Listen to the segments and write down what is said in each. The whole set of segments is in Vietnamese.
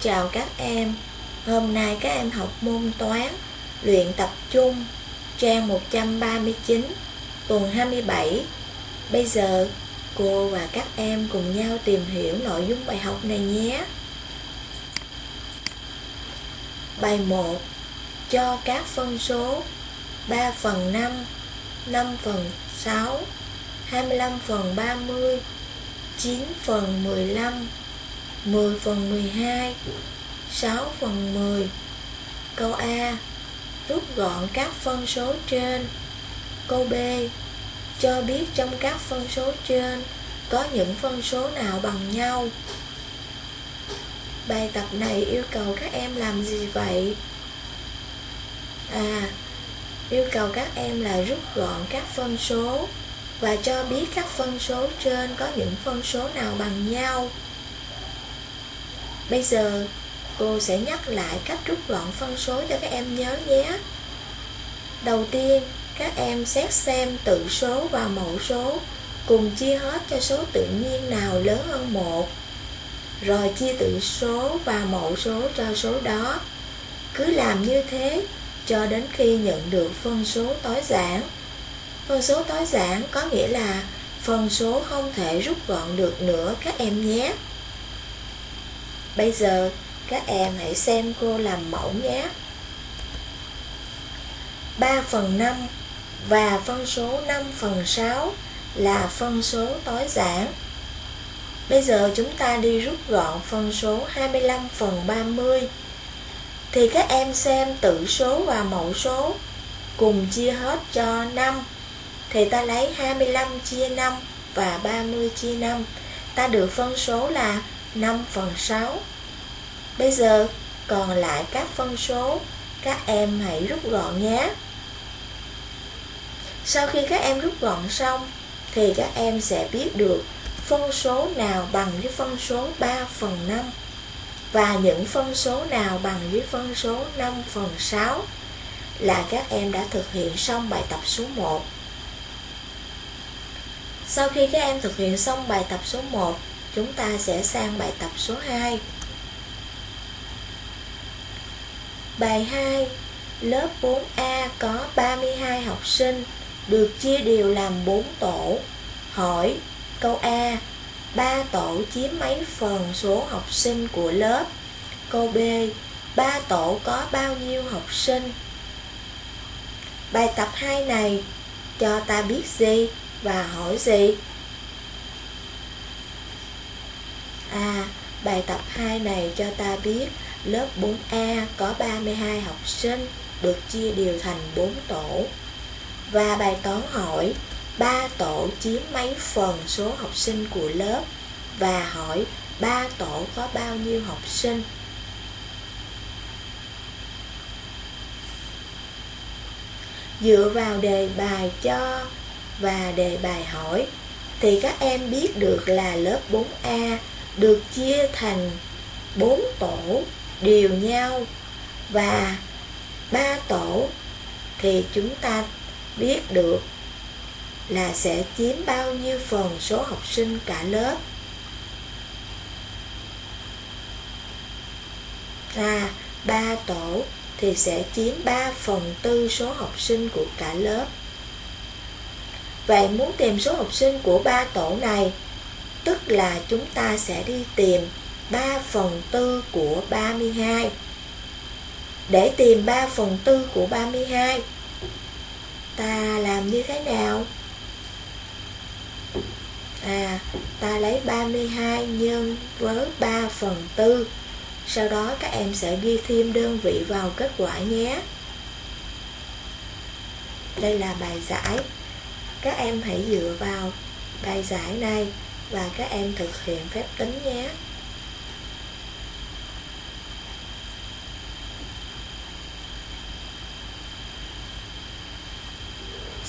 Chào các em, hôm nay các em học môn toán, luyện tập trung, trang 139, tuần 27. Bây giờ, cô và các em cùng nhau tìm hiểu nội dung bài học này nhé. Bài 1 Cho các phân số 3 phần 5, 5 phần 6, 25 phần 30, 9 phần 15, 10 phần 12 6 phần 10 Câu A, Rút gọn các phân số trên. Câu B, Cho biết trong các phân số trên Có những phân số nào bằng nhau. Bài tập này yêu cầu các em làm gì vậy? À Yêu cầu các em là rút gọn các phân số Và cho biết các phân số trên có những phân số nào bằng nhau. Bây giờ cô sẽ nhắc lại cách rút gọn phân số cho các em nhớ nhé. Đầu tiên, các em xét xem tự số và mẫu số cùng chia hết cho số tự nhiên nào lớn hơn 1. Rồi chia tự số và mẫu số cho số đó. Cứ làm như thế cho đến khi nhận được phân số tối giản. Phân số tối giản có nghĩa là phân số không thể rút gọn được nữa các em nhé. Bây giờ, các em hãy xem cô làm mẫu nhé. 3 phần 5 và phân số 5 phần 6 là phân số tối giản. Bây giờ chúng ta đi rút gọn phân số 25 phần 30 Thì các em xem tử số và mẫu số cùng chia hết cho 5 Thì ta lấy 25 chia 5 và 30 chia 5 Ta được phân số là 5 phần 6 Bây giờ còn lại các phân số, Các em hãy rút gọn nhé. Sau khi các em rút gọn xong, Thì các em sẽ biết được phân số nào bằng với phân số 3 phần 5 Và những phân số nào bằng với phân số 5 phần 6 Là các em đã thực hiện xong bài tập số 1 Sau khi các em thực hiện xong bài tập số 1 Chúng ta sẽ sang bài tập số 2 Bài 2 Lớp 4A có 32 học sinh, Được chia đều làm 4 tổ. Hỏi Câu A 3 tổ chiếm mấy phần số học sinh của lớp? Câu B 3 tổ có bao nhiêu học sinh? Bài tập 2 này, cho ta biết gì và hỏi gì? À, bài tập 2 này cho ta biết Lớp 4A có 32 học sinh được chia đều thành 4 tổ. Và bài toán hỏi 3 tổ chiếm mấy phần số học sinh của lớp và hỏi 3 tổ có bao nhiêu học sinh. Dựa vào đề bài cho và đề bài hỏi thì các em biết được là lớp 4A được chia thành bốn tổ đều nhau và ba tổ thì chúng ta biết được là sẽ chiếm bao nhiêu phần số học sinh cả lớp. À ba tổ thì sẽ chiếm 3 phần tư số học sinh của cả lớp. Vậy muốn tìm số học sinh của ba tổ này Tức là chúng ta sẽ đi tìm 3 phần tư của 32 Để tìm 3 phần tư của 32 Ta làm như thế nào? À, ta lấy 32 nhân với 3 phần tư. Sau đó các em sẽ ghi thêm đơn vị vào kết quả nhé. Đây là bài giải. Các em hãy dựa vào bài giải này. Và các em thực hiện phép tính nhé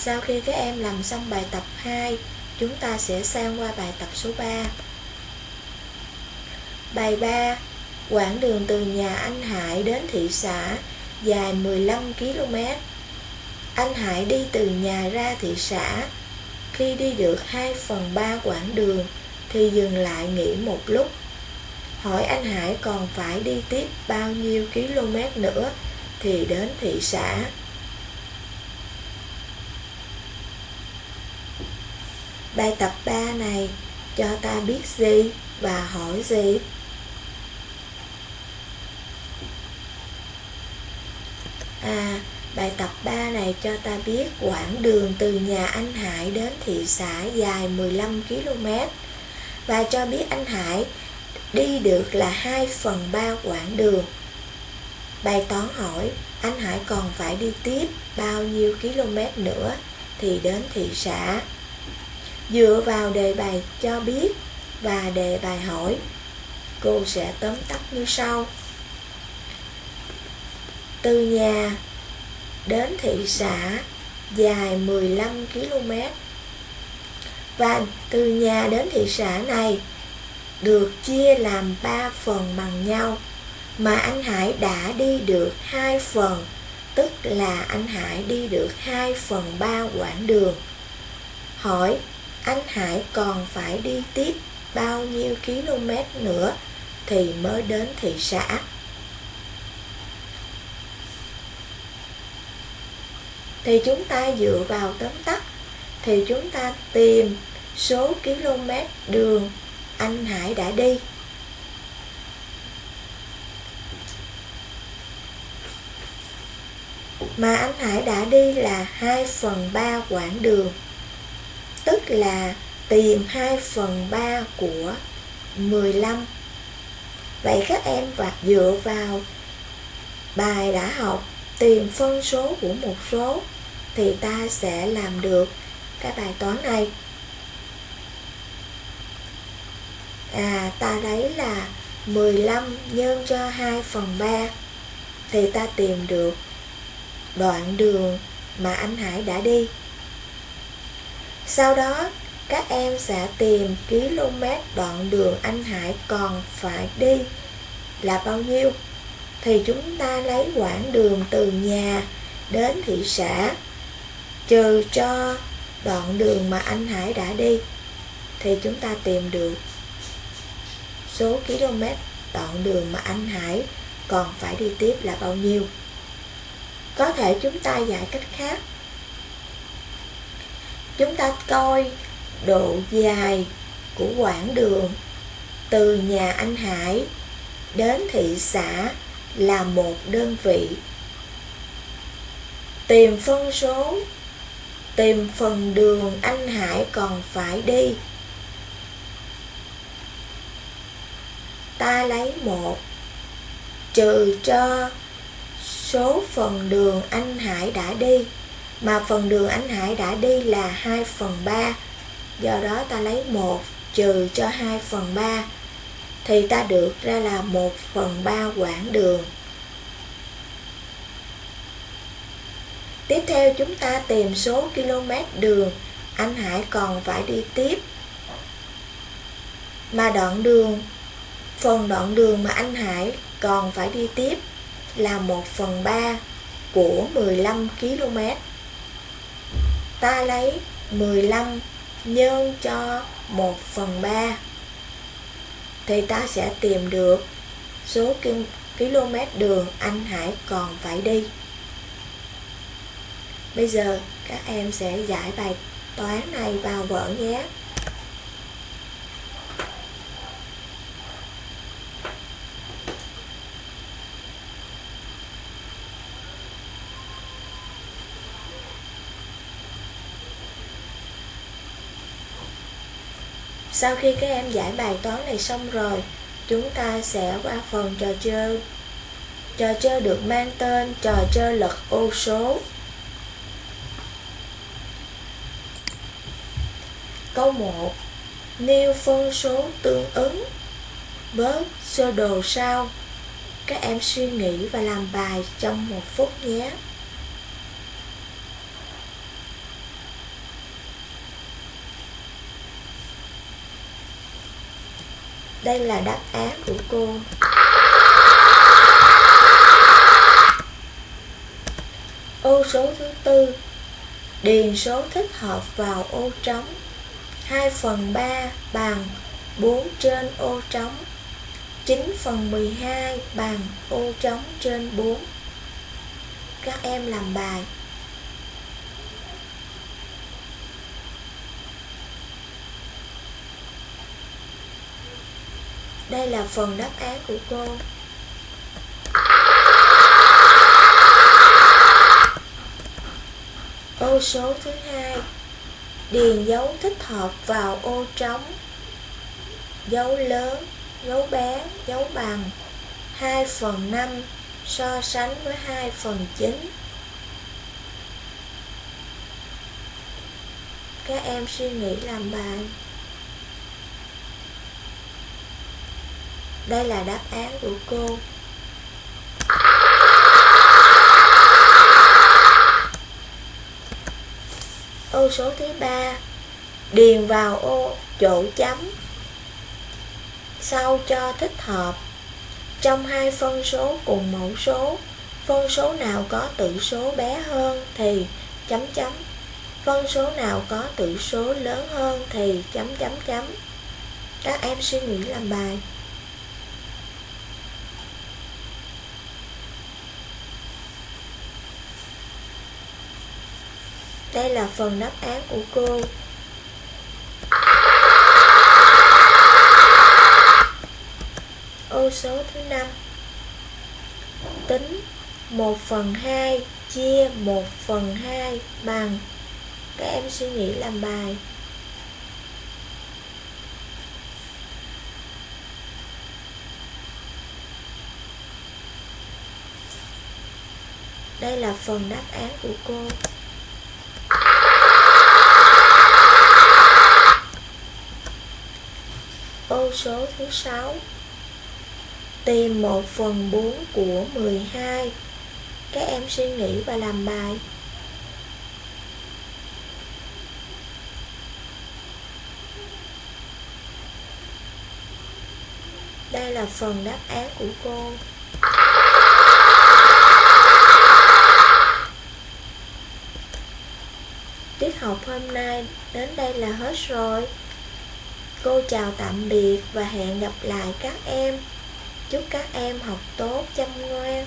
Sau khi các em làm xong bài tập 2, chúng ta sẽ sang qua bài tập số 3. Bài 3, quãng đường từ nhà anh Hải đến thị xã dài 15 km. Anh Hải đi từ nhà ra thị xã. Khi đi được 2 phần 3 quãng đường thì dừng lại nghỉ một lúc. hỏi anh Hải còn phải đi tiếp bao nhiêu km nữa thì đến thị xã. Bài tập 3 này cho ta biết gì và hỏi gì? À, bài tập 3 này cho ta biết quãng đường từ nhà anh Hải đến thị xã dài 15 km và cho biết anh Hải đi được là 2 phần 3 quãng đường. Bài toán hỏi anh Hải còn phải đi tiếp bao nhiêu km nữa thì đến thị xã. Dựa vào đề bài cho biết và đề bài hỏi, cô sẽ tóm tắt như sau. Từ nhà đến thị xã dài 15 km và từ nhà đến thị xã này được chia làm 3 phần bằng nhau, mà anh Hải đã đi được 2 phần, tức là anh Hải đi được 2 phần 3 quãng đường. Hỏi, anh Hải còn phải đi tiếp bao nhiêu km nữa thì mới đến thị xã. Thì chúng ta dựa vào tóm tắt thì chúng ta tìm số km đường anh Hải đã đi. Mà anh Hải đã đi là 2 phần 3 quãng đường, Tức là tìm 2 phần 3 của 15 Vậy các em và dựa vào bài đã học tìm phân số của một số thì ta sẽ làm được cái bài toán này à ta lấy là 15 nhân cho 2 phần 3 thì ta tìm được đoạn đường mà anh Hải đã đi. Sau đó, các em sẽ tìm km đoạn đường anh Hải còn phải đi là bao nhiêu. Thì chúng ta lấy quãng đường từ nhà đến thị xã trừ cho đoạn đường mà anh Hải đã đi thì chúng ta tìm được số km đoạn đường mà anh Hải còn phải đi tiếp là bao nhiêu. Có thể chúng ta giải cách khác. Chúng ta coi độ dài của quãng đường từ nhà anh Hải đến thị xã là một đơn vị. Tìm phân số, tìm phần đường anh Hải còn phải đi. Ta lấy một, trừ cho số phần đường anh Hải đã đi, mà phần đường anh Hải đã đi là 2 phần 3 do đó ta lấy 1 trừ cho 2 phần 3 thì ta được ra là 1 phần 3 quãng đường. Tiếp theo chúng ta tìm số km đường anh Hải còn phải đi tiếp mà đoạn đường, Phần đoạn đường mà anh Hải còn phải đi tiếp là 1 phần 3 của 15 km. Ta lấy 15 nhân cho 1 phần 3 thì ta sẽ tìm được số km đường anh Hải còn phải đi. Bây giờ các em sẽ giải bài toán này vào vở nhé. Sau khi các em giải bài toán này xong rồi, chúng ta sẽ qua phần trò chơi. Trò chơi được mang tên trò chơi lật ô số. Câu 1 Nêu phân số tương ứng với sơ đồ sau. Các em suy nghĩ và làm bài trong một phút nhé. Đây là đáp án của cô. Ô số thứ tư Điền số thích hợp vào ô trống 2 phần 3 bằng 4 trên ô trống. 9 phần 12 bằng ô trống trên 4 Các em làm bài. Đây là phần đáp án của cô. Ô số thứ hai. Điền dấu thích hợp vào ô trống. Dấu lớn, dấu bé, dấu bằng. 2 phần 5 so sánh với 2 phần 9 Các em suy nghĩ làm bài. Đây là đáp án của cô. Ô số thứ ba. Điền vào ô, chỗ chấm. Sau cho thích hợp. Trong hai phân số cùng mẫu số, Phân số nào có tử số bé hơn thì chấm chấm. Phân số nào có tử số lớn hơn thì chấm chấm chấm. Các em suy nghĩ làm bài. Đây là phần đáp án của cô. Ô số thứ 5 Tính 1 phần 2 chia 1 phần 2 bằng, Các em suy nghĩ làm bài. Đây là phần đáp án của cô. Ô số thứ 6 Tìm 1 phần 4 của 12 Các em suy nghĩ và làm bài. Đây là phần đáp án của cô. Tiết học hôm nay đến đây là hết rồi. Cô chào tạm biệt và hẹn gặp lại các em. Chúc các em học tốt chăm ngoan.